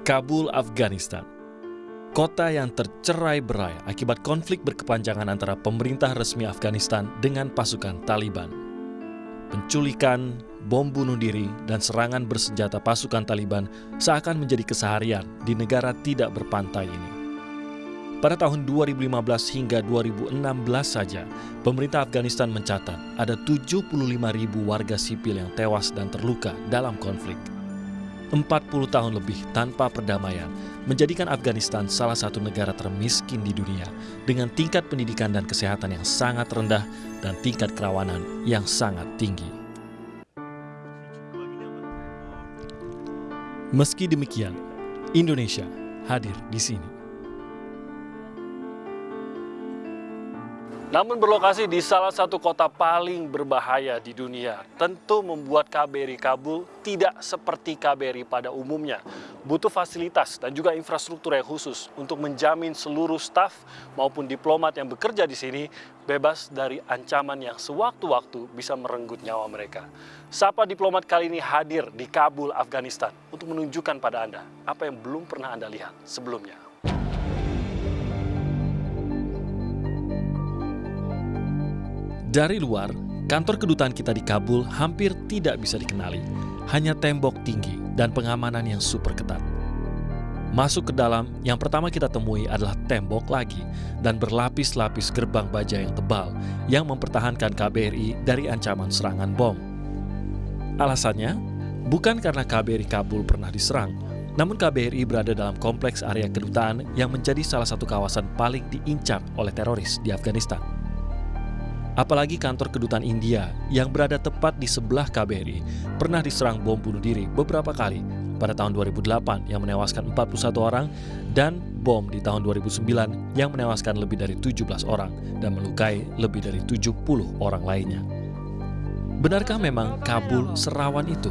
Kabul, Afghanistan. Kota yang tercerai-berai akibat konflik berkepanjangan antara pemerintah resmi Afghanistan dengan pasukan Taliban. Penculikan, bom bunuh diri, dan serangan bersenjata pasukan Taliban seakan menjadi keseharian di negara tidak berpantai ini. Pada tahun 2015 hingga 2016 saja, pemerintah Afghanistan mencatat ada 75 ribu warga sipil yang tewas dan terluka dalam konflik. 40 tahun lebih tanpa perdamaian menjadikan Afghanistan salah satu negara termiskin di dunia dengan tingkat pendidikan dan kesehatan yang sangat rendah dan tingkat kerawanan yang sangat tinggi. Meski demikian, Indonesia hadir di sini. Namun berlokasi di salah satu kota paling berbahaya di dunia, tentu membuat KBRI Kabul tidak seperti KBRI pada umumnya. Butuh fasilitas dan juga infrastruktur yang khusus untuk menjamin seluruh staf maupun diplomat yang bekerja di sini bebas dari ancaman yang sewaktu-waktu bisa merenggut nyawa mereka. Sapa diplomat kali ini hadir di Kabul, Afghanistan untuk menunjukkan pada Anda apa yang belum pernah Anda lihat sebelumnya. Dari luar, kantor kedutaan kita di Kabul hampir tidak bisa dikenali. Hanya tembok tinggi dan pengamanan yang super ketat. Masuk ke dalam, yang pertama kita temui adalah tembok lagi dan berlapis-lapis gerbang baja yang tebal yang mempertahankan KBRI dari ancaman serangan bom. Alasannya, bukan karena KBRI Kabul pernah diserang, namun KBRI berada dalam kompleks area kedutaan yang menjadi salah satu kawasan paling diincar oleh teroris di Afghanistan. Apalagi kantor kedutaan India yang berada tepat di sebelah KBRI pernah diserang bom bunuh diri beberapa kali pada tahun 2008 yang menewaskan 41 orang dan bom di tahun 2009 yang menewaskan lebih dari 17 orang dan melukai lebih dari 70 orang lainnya. Benarkah memang Kabul serawan itu?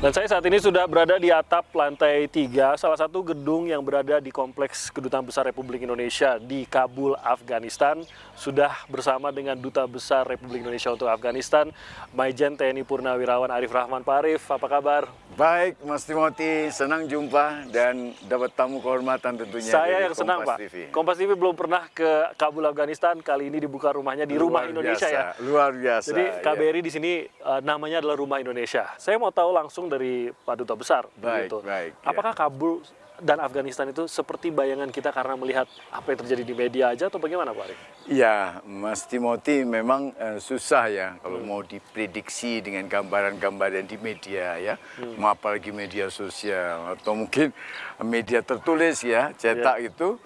Dan saya saat ini sudah berada di atap lantai 3, salah satu gedung yang berada di Kompleks Kedutaan Besar Republik Indonesia di Kabul, Afghanistan. Sudah bersama dengan Duta Besar Republik Indonesia untuk Afghanistan, Maijen TNI Purnawirawan Arif Rahman. Pak Arif, apa kabar? Baik, Mas Timothy, senang jumpa dan dapat tamu kehormatan tentunya Saya yang senang, Pak. TV. Kompas TV belum pernah ke Kabul, Afghanistan. Kali ini dibuka rumahnya di Luar Rumah Indonesia biasa, ya. Luar biasa. Jadi KBRI ya. di sini uh, namanya adalah Rumah Indonesia. Saya mau tahu langsung dari Pak Duta Besar. Baik, begitu. baik. Ya. Apakah ya. Kabul dan Afghanistan itu seperti bayangan kita karena melihat apa yang terjadi di media aja atau bagaimana Pak Arif? Iya, Mas Timothy memang uh, susah ya kalau hmm. mau diprediksi dengan gambaran-gambaran di media ya, hmm. apalagi media sosial atau mungkin media tertulis ya, cetak ya. itu,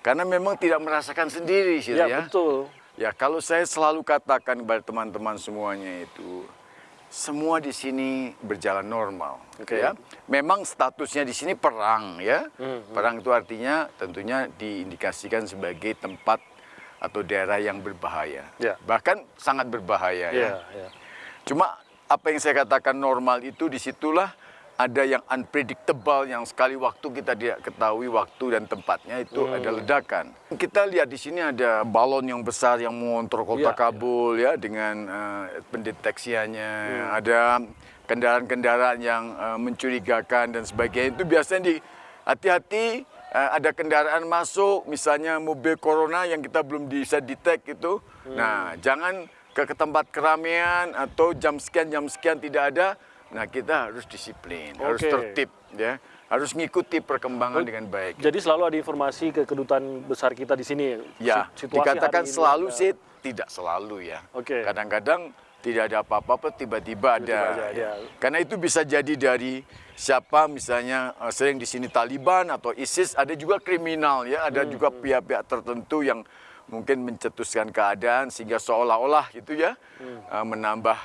karena memang tidak merasakan sendiri sih ya. Ya betul. Ya kalau saya selalu katakan kepada teman-teman semuanya itu, semua di sini berjalan normal. Okay. Ya, memang statusnya di sini perang ya. Hmm, hmm. Perang itu artinya tentunya diindikasikan sebagai tempat atau daerah yang berbahaya. Yeah. Bahkan sangat berbahaya yeah, ya. Yeah. Cuma apa yang saya katakan normal itu di situlah ada yang unpredictable yang sekali waktu kita tidak ketahui waktu dan tempatnya itu hmm. ada ledakan. Kita lihat di sini ada balon yang besar yang mengontrol kota ya, Kabul ya, ya dengan uh, pendeteksiannya. Hmm. Ada kendaraan-kendaraan yang uh, mencurigakan dan sebagainya. Itu biasanya di hati-hati uh, ada kendaraan masuk misalnya mobil corona yang kita belum bisa detect itu. Hmm. Nah, jangan ke, ke tempat keramaian atau jam sekian jam sekian tidak ada Nah kita harus disiplin, okay. harus tertib, ya, harus mengikuti perkembangan oh, dengan baik. Jadi selalu ada informasi ke kedutaan besar kita di sini. Ya, situasi dikatakan selalu ini, sih tidak selalu ya. Oke. Okay. Kadang-kadang tidak ada apa-apa, tiba-tiba ada. Aja, ya. Karena itu bisa jadi dari siapa misalnya uh, sering di sini Taliban atau ISIS, ada juga kriminal ya, ada hmm, juga hmm. pihak-pihak hmm. tertentu yang mungkin mencetuskan keadaan sehingga seolah-olah gitu ya hmm. uh, menambah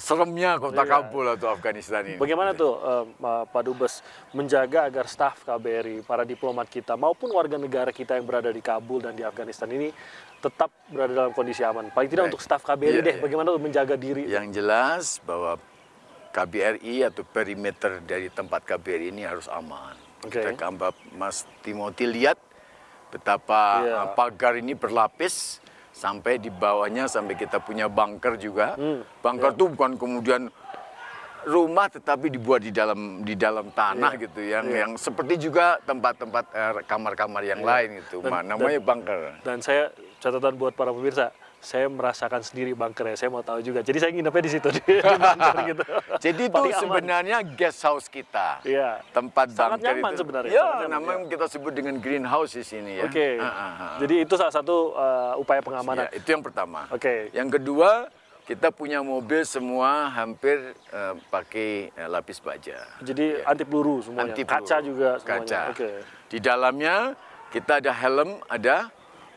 seremnya kota iya. Kabul atau Afghanistan ini. Bagaimana tuh uh, Pak Dubes menjaga agar staf KBRI, para diplomat kita maupun warga negara kita yang berada di Kabul dan di Afghanistan ini tetap berada dalam kondisi aman. Paling tidak Baik. untuk staf KBRI iya, deh, iya. bagaimana tuh menjaga diri? Yang jelas bahwa KBRI atau perimeter dari tempat KBRI ini harus aman. Okay. Kita Mas Timothy lihat betapa yeah. pagar ini berlapis sampai di bawahnya sampai kita punya bunker juga. Hmm, Bunker tuh bukan kemudian rumah tetapi dibuat di dalam di dalam tanah Iya, gitu. Yang yang seperti juga tempat-tempat eh, kamar-kamar yang lain gitu. Dan- Ma- namanya bunker. Dan saya catatan buat para pemirsa, saya merasakan sendiri bunker ya. Saya mau tahu juga. Jadi saya nginepnya di situ di, di bunker gitu. Jadi itu sebenarnya guest house kita. Iya. Tempat Sangat bunker nyaman itu. sebenarnya, Ya, namanya kita sebut dengan greenhouse di sini ya. Oke. Ah, ah, ah. Jadi itu salah satu uh, upaya pengamanan. Ya, itu yang pertama. Oke. Yang kedua, kita punya mobil semua hampir eh, pakai eh, lapis baja. Jadi anti peluru semuanya. Anti peluru. Kaca juga semuanya. Kaca. Oke. Di dalamnya kita ada helm, ada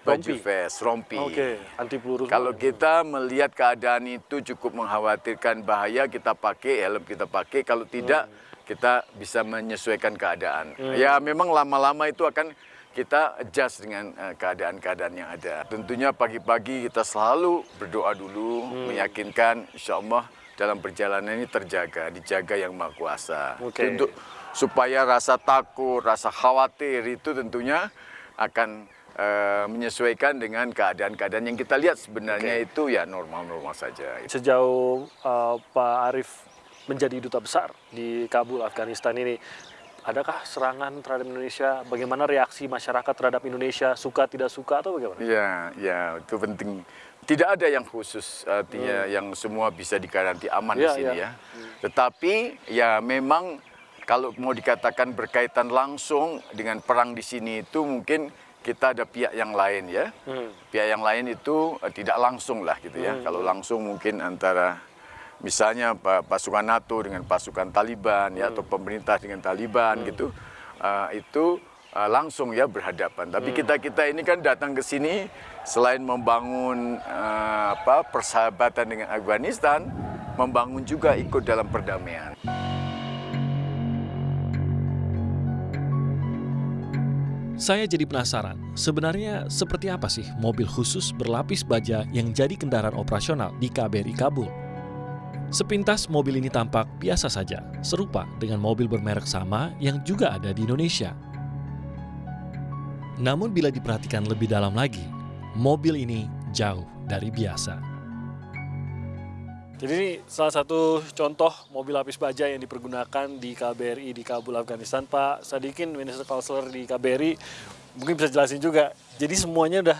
baju Rompi. vest, rompi. Oke, anti peluru. Kalau kita melihat keadaan itu cukup mengkhawatirkan bahaya, kita pakai helm kita pakai. Kalau tidak, kita bisa menyesuaikan keadaan. Ya memang lama-lama itu akan kita adjust dengan eh, keadaan-keadaan yang ada. Tentunya pagi-pagi kita selalu berdoa dulu, meyakinkan insya Allah dalam perjalanan ini terjaga, dijaga yang Maha Kuasa. Oke. Untuk supaya rasa takut, rasa khawatir itu tentunya akan eh, menyesuaikan dengan keadaan-keadaan yang kita lihat sebenarnya itu ya normal-normal saja. sejauh uh, Pak Arief menjadi duta besar di Kabul, Afghanistan ini, adakah serangan terhadap Indonesia? Bagaimana reaksi masyarakat terhadap Indonesia? Suka tidak suka atau bagaimana? Ya, ya itu penting. Tidak ada yang khusus artinya yang semua bisa dikaranti aman di Iya, sini iya. ya. Tetapi ya memang kalau mau dikatakan berkaitan langsung dengan perang di sini itu mungkin kita ada pihak yang lain ya. Hmm. Pihak yang lain itu eh, tidak langsung lah gitu ya. Kalau langsung mungkin antara misalnya pa- pasukan NATO dengan pasukan Taliban ya atau pemerintah dengan Taliban gitu. eh, itu eh, langsung ya berhadapan. Tapi kita kita ini kan datang ke sini selain membangun eh, apa persahabatan dengan Afghanistan, membangun juga ikut dalam perdamaian. Saya jadi penasaran, sebenarnya seperti apa sih mobil khusus berlapis baja yang jadi kendaraan operasional di KBRI Kabul? Sepintas mobil ini tampak biasa saja, serupa dengan mobil bermerek sama yang juga ada di Indonesia. Namun bila diperhatikan lebih dalam lagi, mobil ini jauh dari biasa. Jadi ini salah satu contoh mobil lapis baja yang dipergunakan di KBRI di Kabul, Afghanistan. Pak Sadikin, Minister Counselor di KBRI, mungkin bisa jelasin juga. Jadi semuanya udah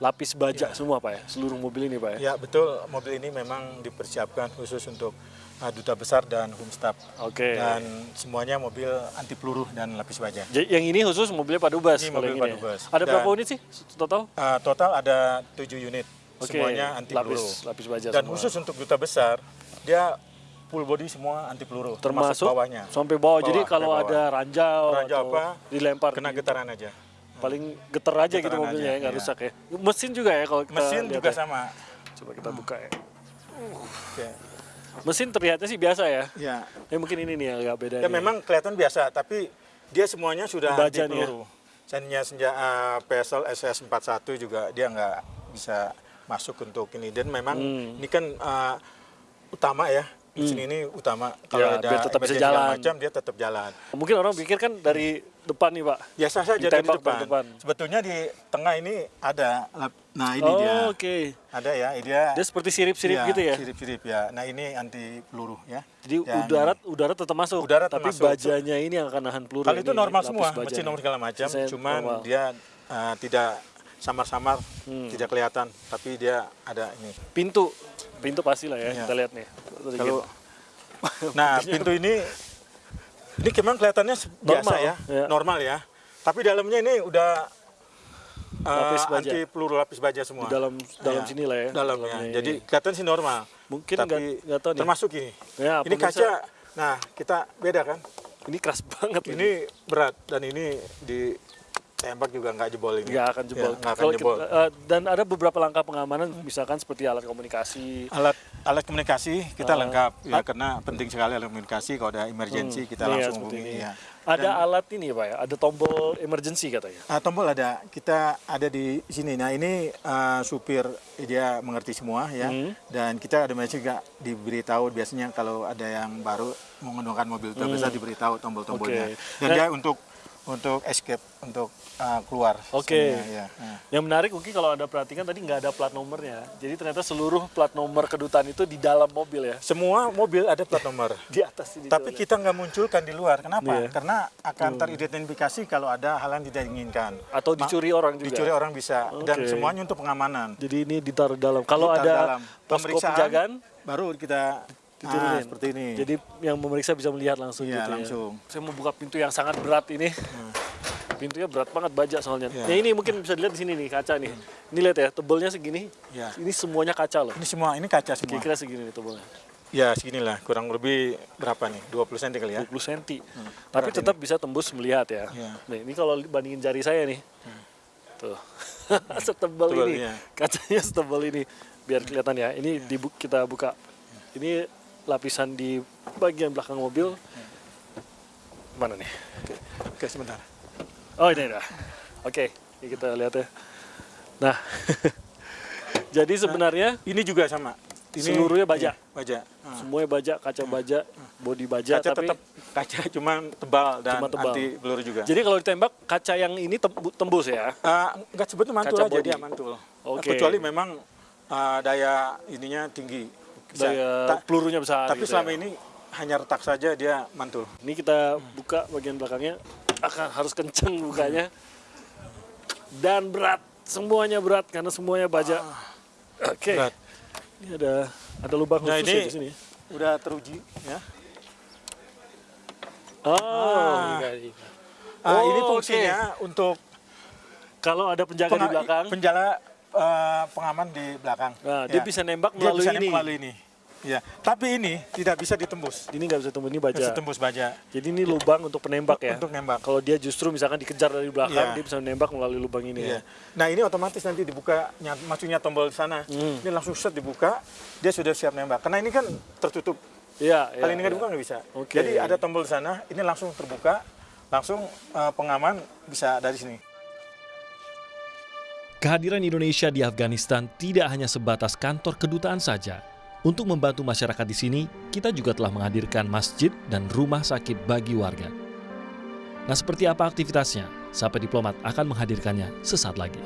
lapis baja semua Pak ya, seluruh mobil ini Pak ya? Ya betul, mobil ini memang dipersiapkan khusus untuk uh, duta besar dan Humstaf. Oke. Dan semuanya mobil anti peluru dan lapis baja. Jadi yang ini khusus mobilnya Pak Dubas. Ini mobil yang Pak ya. Dubes. Ada Dan- berapa unit sih total? Uh, total ada tujuh unit, Oke, semuanya anti lapis- peluru. lapis baja dan semua. khusus untuk duta besar, dia full body semua anti peluru, Termasuk bawahnya. sampai bawah. Jadi Bawah, kalau sampai bawah. ada ranjau, Ranjau atau apa, dilempar Kena di- getaran aja. paling geter aja gitu Getaran mobilnya aja, ya, nggak iya. rusak ya. Mesin juga ya kalau kita Mesin lihat juga ya. sama. Coba kita buka ya. Oke. Mesin terlihatnya sih biasa ya. Ya. Ya mungkin ini nih agak beda. Ya nih. memang kelihatan biasa, tapi dia semuanya sudah Baja anti ya? peluru. Senja senja uh, PSL SS41 juga dia nggak bisa masuk untuk ini. Dan memang Hmm. ini kan uh, utama ya. Mesin ini utama. Kalau Ya, ada biar tetap bisa jalan. macam dia tetap jalan. Mungkin orang pikir kan dari depan nih Pak. Biasa saja dari depan. depan. Sebetulnya di tengah ini ada. Nah ini oh dia. oke. Ada ya. Dia, Dia seperti sirip-sirip Iya, gitu ya. Sirip-sirip ya. Nah ini anti peluru ya. Jadi Yang- udara udara tetap masuk. Udara tapi termasuk. bajanya ini yang akan nahan peluru. Kalau itu ini, normal semua, mesin nomor segala macam, cuman normal. dia uh, tidak samar-samar, Hmm. tidak kelihatan, tapi dia ada ini. pintu pintu pasti lah ya Iya. kita lihat nih. Kalau nah pintu ini ini memang kelihatannya se- biasa Normal, ya, ya. normal ya. Tapi dalamnya ini udah uh, Lapis baja. anti peluru lapis baja semua. Di dalam dalam Ya, sini lah ya. Dalamnya. dalamnya Jadi ini. kelihatan sih normal. Mungkin tapi nggak- tahu nih. termasuk ini. Ya, ini pemirsa. kaca. Nah kita beda kan. ini keras banget ini. Ini berat dan ini ditembak juga nggak jebol ini. nggak akan jebol. Ya, nggak akan Kalau jebol. kita- eh, dan ada beberapa langkah pengamanan, misalkan seperti alat komunikasi. alat alat komunikasi kita Ah. lengkap ya karena penting sekali alat komunikasi kalau ada emergency kita Iya, langsung hubungi ini. ya. Ada alat ini ya pak ya, ada tombol emergency katanya. Ah, tombol ada kita ada di sini nah ini ah, supir dia mengerti semua ya Hmm. dan kita ada masih juga diberitahu biasanya kalau ada yang baru menggunakan mobil Hmm. terbesar diberitahu tombol-tombolnya Oke. dan Nah- dia untuk untuk escape untuk uh, keluar. Oke. sebenarnya, ya. Nah. Yang menarik mungkin kalau Anda perhatikan tadi nggak ada plat nomornya. Jadi ternyata seluruh plat nomor kedutaan itu di dalam mobil ya. Semua mobil ada plat nomor. Di atas ini. Tapi kita nggak munculkan di luar. Kenapa? Iya. Karena akan teridentifikasi kalau ada hal yang tidak diinginkan. atau Ma- dicuri orang juga. Dicuri orang bisa. Dan Oke. semuanya untuk pengamanan. Jadi ini ditaruh dalam. Kalau Ditaruh ada dalam. Pemeriksaan, penjagaan baru kita diturunin. Ah, seperti ini. Jadi yang memeriksa bisa melihat langsung Iya, gitu langsung. ya. Saya mau buka pintu yang sangat berat ini. Pintunya berat banget baja soalnya. Iya. Ya ini mungkin bisa dilihat di sini nih kaca nih. Ini lihat ya, tebalnya segini. Iya. Ini semuanya kaca loh. ini semua ini kaca semua. Kira-kira segini nih tebalnya. Ya seginilah kurang lebih berapa nih? 20 cm kali ya. 20 cm. Hmm. Tapi tetap bisa tembus melihat ya. Iya. Hmm. Nih, ini kalau bandingin jari saya nih. Tuh. setebal Tebal, ini. iya. Kacanya setebal ini. Biar kelihatan ya. Ini dibu- kita buka. Ini lapisan di bagian belakang mobil. Mana nih? Oke sebentar. Oh ini dah. Oke, ini kita lihat ya. Nah, jadi sebenarnya Ini juga sama. Ini Seluruhnya baja? iya, baja. Ah. semuanya baja, kaca baja, body baja, Kaca tapi tetap kaca cuman tebal dan Cuma tebal. anti peluru juga. jadi kalau ditembak kaca yang ini tembu- tembus ya. Ah, nggak sebetulnya mantul Kaca aja body. dia mantul. Oke. Kecuali memang ah, daya ininya tinggi. Bisa. Daya Ta- pelurunya besar. tapi gitu selama ya. ini hanya retak saja dia mantul. Ini kita buka bagian belakangnya, akan harus kenceng bukanya. Dan berat, semuanya berat karena semuanya baja. Oke. Berat. Ini ada ada lubang Nah, khusus ini- ya di sini. Udah teruji ya. Oh, Ah. ini. Ah, ini Oh, fungsinya untuk Kalau ada penjaga di belakang, penjala eh, pengaman di belakang. Nah, dia Ya. bisa nembak Dia melalui bisa ini. melalui ini. Ya, tapi ini tidak bisa ditembus. ini nggak bisa tembus ini baja. Bisa tembus baja Jadi ini lubang untuk penembak ya. untuk nembak. Kalau dia justru misalkan dikejar dari belakang, Iya. dia bisa menembak melalui lubang ini ya. Iya. Nah ini otomatis nanti dibuka, ny- maksudnya tombol di sana, Hmm. ini langsung set dibuka, dia sudah siap nembak. Karena ini kan tertutup, Iya, kalau ini nggak iya. dibuka nggak bisa. Oke. Jadi ada tombol di sana, ini langsung terbuka, langsung eh, pengaman bisa dari sini. Kehadiran Indonesia di Afghanistan tidak hanya sebatas kantor kedutaan saja. Untuk membantu masyarakat di sini, kita juga telah menghadirkan masjid dan rumah sakit bagi warga. Nah, seperti apa aktivitasnya? Sampai Diplomat akan menghadirkannya sesaat lagi.